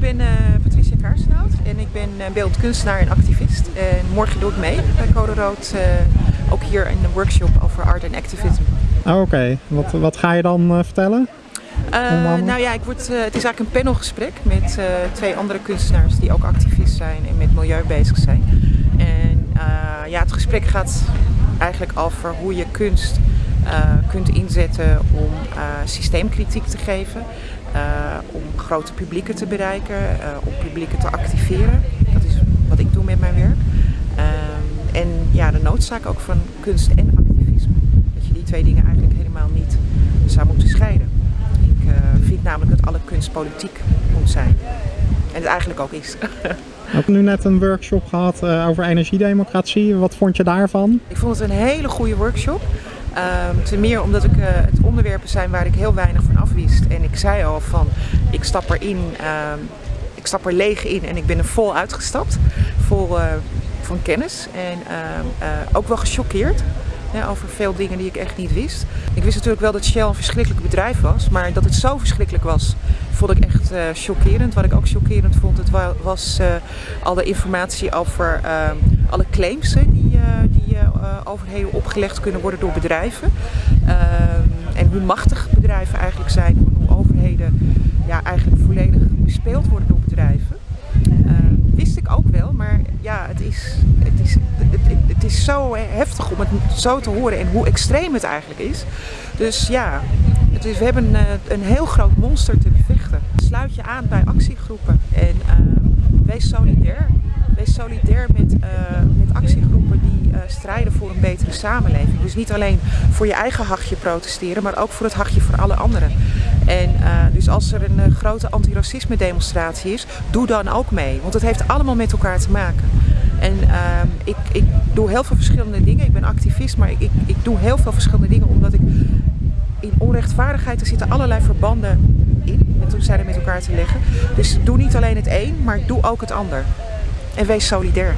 ik ben uh, Patricia Kaarsnout en ik ben uh, beeldend kunstenaar en activist. En morgen doe ik mee bij Code Rood, uh, ook hier in een workshop over art en activism. Oh, Oké, wat, wat ga je dan vertellen? nou ja, ik word, het is eigenlijk een panelgesprek met twee andere kunstenaars die ook activist zijn en met milieu bezig zijn. En ja, het gesprek gaat eigenlijk over hoe je kunst kunt inzetten om systeemkritiek te geven. Uh, om grote publieken te bereiken, uh, om publieken te activeren. Dat is wat ik doe met mijn werk. Uh, en ja, de noodzaak ook van kunst en activisme. Dat je die twee dingen eigenlijk helemaal niet zou moeten scheiden. Ik eh, vind namelijk dat alle kunst politiek moet zijn. En het eigenlijk ook is. We hebben nu net een workshop gehad over energiedemocratie. Wat vond je daarvan? Ik vond het een hele goede workshop. Um, ten meer omdat ik, uh, het onderwerpen zijn waar ik heel weinig van afwist. En ik zei al van, ik stap erin, um, ik stap er leeg in en ik ben er vol uitgestapt. Vol uh, van kennis en um, uh, ook wel gechoqueerd. Over veel dingen die ik echt niet wist. Ik wist natuurlijk wel dat Shell een verschrikkelijk bedrijf was, maar dat het zo verschrikkelijk was, vond ik echt chockerend. Wat ik ook chockerend vond, het was al de informatie over alle claims die overheden opgelegd kunnen worden door bedrijven. en hoe machtig bedrijven eigenlijk zijn, hoe overheden ja, eigenlijk volledig bespeeld worden door bedrijven. wist ik ook wel, maar ja, het is, het, is, het, het is zo heftig om het zo te horen en hoe extreem het eigenlijk is. Dus ja, we hebben een, een heel groot monster te bevechten. Sluit je aan bij actiegroepen en wees solidair. Wees solidair met, uh, met actiegroepen uh, strijden voor een betere samenleving. Dus niet alleen voor je eigen hachje protesteren, maar ook voor het hachje voor alle anderen. En uh, dus als er een grote antiracisme demonstratie is, doe dan ook mee. Want het heeft allemaal met elkaar te maken. En ik, ik doe heel veel verschillende dingen. Ik ben activist, maar ik, ik, doe heel veel verschillende dingen omdat ik in onrechtvaardigheid, er zitten allerlei verbanden in. En toen zijn er met elkaar te leggen. Dus doe niet alleen het een, maar doe ook het ander. En wees solidair.